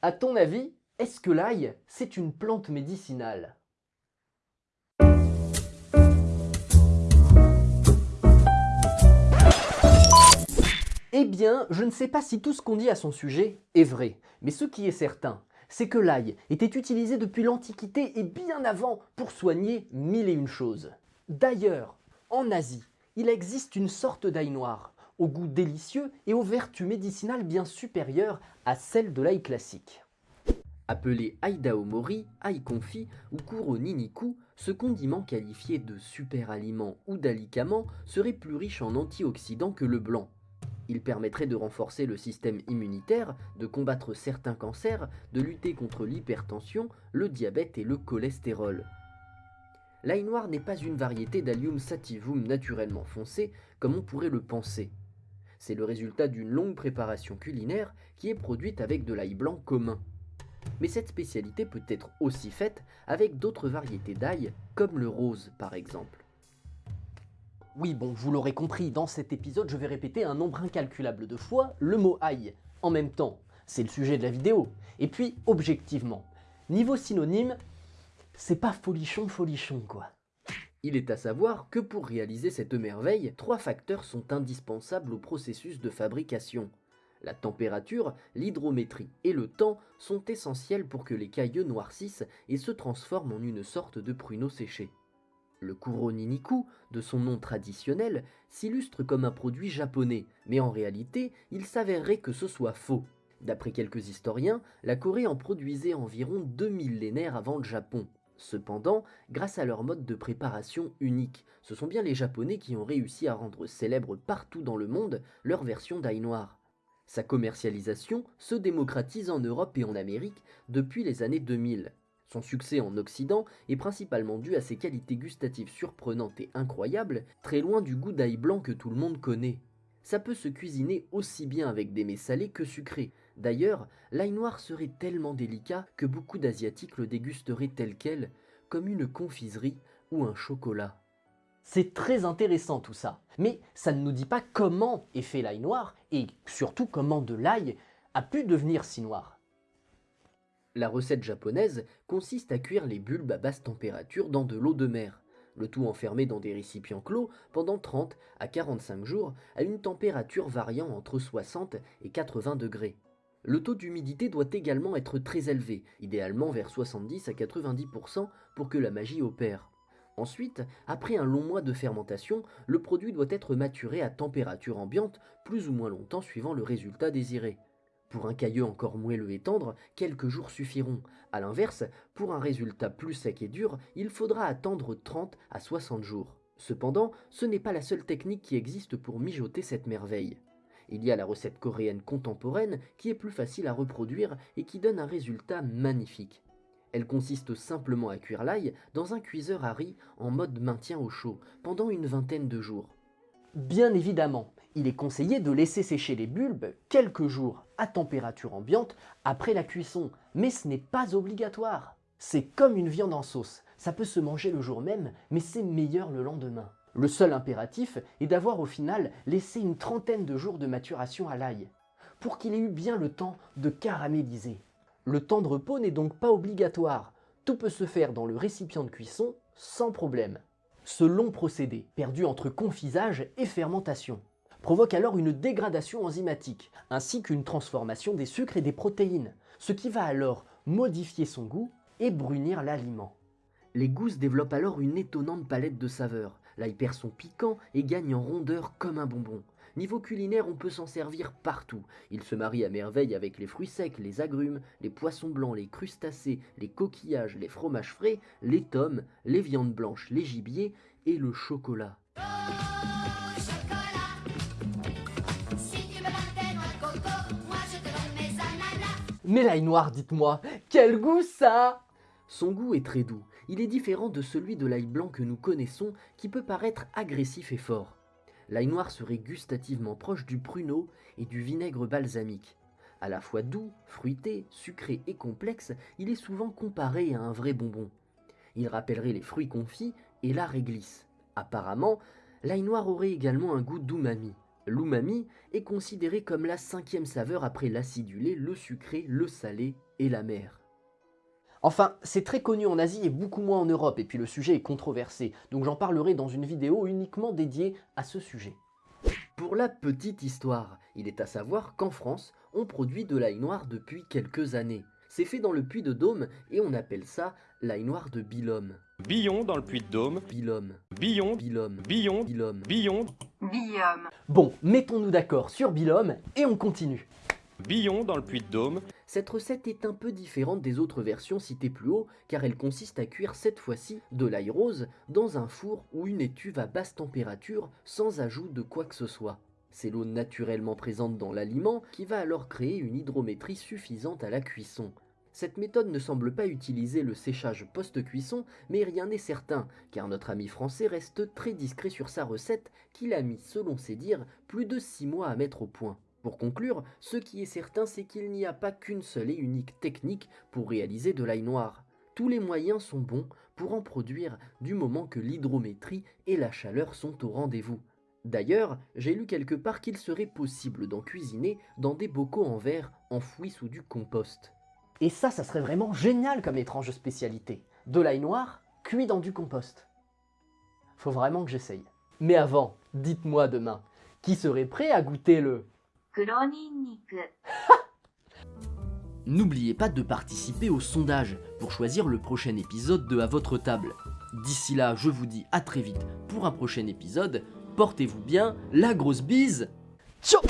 À ton avis, est-ce que l'ail, c'est une plante médicinale? Eh bien, je ne sais pas si tout ce qu'on dit à son sujet est vrai, mais ce qui est certain, c'est que l'ail était utilisé depuis l'Antiquité et bien avant pour soigner mille et une choses. D'ailleurs, en Asie, il existe une sorte d'ail noir, au goût délicieux et aux vertus médicinales bien supérieures à celles de l'ail classique. Appelé ail confit ou Kuroniniku, ce condiment qualifié de super aliment ou d'alicament serait plus riche en antioxydants que le blanc, il permettrait de renforcer le système immunitaire, de combattre certains cancers, de lutter contre l'hypertension, le diabète et le cholestérol. L'ail noir n'est pas une variété d'Allium sativum naturellement foncé comme on pourrait le penser. C'est le résultat d'une longue préparation culinaire qui est produite avec de l'ail blanc commun. Mais cette spécialité peut être aussi faite avec d'autres variétés d'ail, comme le rose par exemple. Oui, bon, vous l'aurez compris, dans cet épisode, je vais répéter un nombre incalculable de fois le mot aïe. En même temps, c'est le sujet de la vidéo. Et puis, objectivement, niveau synonyme, c'est pas folichon folichon quoi. Il est à savoir que pour réaliser cette merveille, trois facteurs sont indispensables au processus de fabrication. La température, l'hydrométrie et le temps sont essentiels pour que les cailleux noircissent et se transforment en une sorte de pruneau séché. Le Kuroniniku, de son nom traditionnel, s'illustre comme un produit japonais, mais en réalité, il s'avérerait que ce soit faux. D'après quelques historiens, la Corée en produisait environ deux millénaires avant le Japon. Cependant, grâce à leur mode de préparation unique, ce sont bien les Japonais qui ont réussi à rendre célèbre partout dans le monde leur version d'ail noir. Sa commercialisation se démocratise en Europe et en Amérique depuis les années 2000. Son succès en Occident est principalement dû à ses qualités gustatives surprenantes et incroyables, très loin du goût d'ail blanc que tout le monde connaît. Ça peut se cuisiner aussi bien avec des mets salés que sucrés. D'ailleurs, l'ail noir serait tellement délicat que beaucoup d'Asiatiques le dégusteraient tel quel, comme une confiserie ou un chocolat. C'est très intéressant tout ça, mais ça ne nous dit pas comment est fait l'ail noir et surtout comment de l'ail a pu devenir si noir. La recette japonaise consiste à cuire les bulbes à basse température dans de l'eau de mer, le tout enfermé dans des récipients clos pendant 30 à 45 jours à une température variant entre 60 et 80 degrés. Le taux d'humidité doit également être très élevé, idéalement vers 70 à 90% pour que la magie opère. Ensuite, après un long mois de fermentation, le produit doit être maturé à température ambiante plus ou moins longtemps suivant le résultat désiré. Pour un cailleux encore moelleux et tendre, quelques jours suffiront. A l'inverse, pour un résultat plus sec et dur, il faudra attendre 30 à 60 jours. Cependant, ce n'est pas la seule technique qui existe pour mijoter cette merveille. Il y a la recette coréenne contemporaine qui est plus facile à reproduire et qui donne un résultat magnifique. Elle consiste simplement à cuire l'ail dans un cuiseur à riz en mode maintien au chaud pendant une vingtaine de jours. Bien évidemment, il est conseillé de laisser sécher les bulbes quelques jours à température ambiante après la cuisson, mais ce n'est pas obligatoire. C'est comme une viande en sauce, ça peut se manger le jour même, mais c'est meilleur le lendemain. Le seul impératif est d'avoir au final laissé une trentaine de jours de maturation à l'ail, pour qu'il ait eu bien le temps de caraméliser. Le temps de repos n'est donc pas obligatoire, tout peut se faire dans le récipient de cuisson sans problème. Ce long procédé, perdu entre confisage et fermentation, provoque alors une dégradation enzymatique, ainsi qu'une transformation des sucres et des protéines, ce qui va alors modifier son goût et brunir l'aliment. Les gousses développent alors une étonnante palette de saveurs, l'ail perd son piquant et gagne en rondeur comme un bonbon. Niveau culinaire, on peut s'en servir partout. Il se marie à merveille avec les fruits secs, les agrumes, les poissons blancs, les crustacés, les coquillages, les fromages frais, les tomes, les viandes blanches, les gibiers et le chocolat. Mais l'ail noir, dites-moi, quel goût ça? Son goût est très doux. Il est différent de celui de l'ail blanc que nous connaissons, qui peut paraître agressif et fort. L'ail noir serait gustativement proche du pruneau et du vinaigre balsamique. À la fois doux, fruité, sucré et complexe, il est souvent comparé à un vrai bonbon. Il rappellerait les fruits confits et la réglisse. Apparemment, l'ail noir aurait également un goût d'umami. L'umami est considéré comme la cinquième saveur après l'acidulé, le sucré, le salé et la mer. Enfin, c'est très connu en Asie et beaucoup moins en Europe, et puis le sujet est controversé, donc j'en parlerai dans une vidéo uniquement dédiée à ce sujet. Pour la petite histoire, il est à savoir qu'en France, on produit de l'ail noir depuis quelques années. C'est fait dans le puits de Dôme et on appelle ça l'ail noir de Bilhomme. Billon dans le puits de Dôme. Bilhomme, Billon, Bilhomme, Billon, Bilhomme. Billon, Guillaume. Bon, mettons-nous d'accord sur Bilhomme et on continue. Billon dans le puits de Dôme. Cette recette est un peu différente des autres versions citées plus haut car elle consiste à cuire cette fois-ci de l'ail rose dans un four ou une étuve à basse température sans ajout de quoi que ce soit. C'est l'eau naturellement présente dans l'aliment qui va alors créer une hydrométrie suffisante à la cuisson. Cette méthode ne semble pas utiliser le séchage post-cuisson, mais rien n'est certain, car notre ami français reste très discret sur sa recette qu'il a mis, selon ses dires, plus de 6 mois à mettre au point. Pour conclure, ce qui est certain, c'est qu'il n'y a pas qu'une seule et unique technique pour réaliser de l'ail noir. Tous les moyens sont bons pour en produire du moment que l'hydrométrie et la chaleur sont au rendez-vous. D'ailleurs, j'ai lu quelque part qu'il serait possible d'en cuisiner dans des bocaux en verre enfouis sous du compost. Et ça, ça serait vraiment génial comme étrange spécialité. De l'ail noir cuit dans du compost. Faut vraiment que j'essaye. Mais avant, dites-moi demain, qui serait prêt à goûter le N'oubliez pas de participer au sondage pour choisir le prochain épisode de À votre table. D'ici là, je vous dis à très vite pour un prochain épisode. Portez-vous bien, la grosse bise. Ciao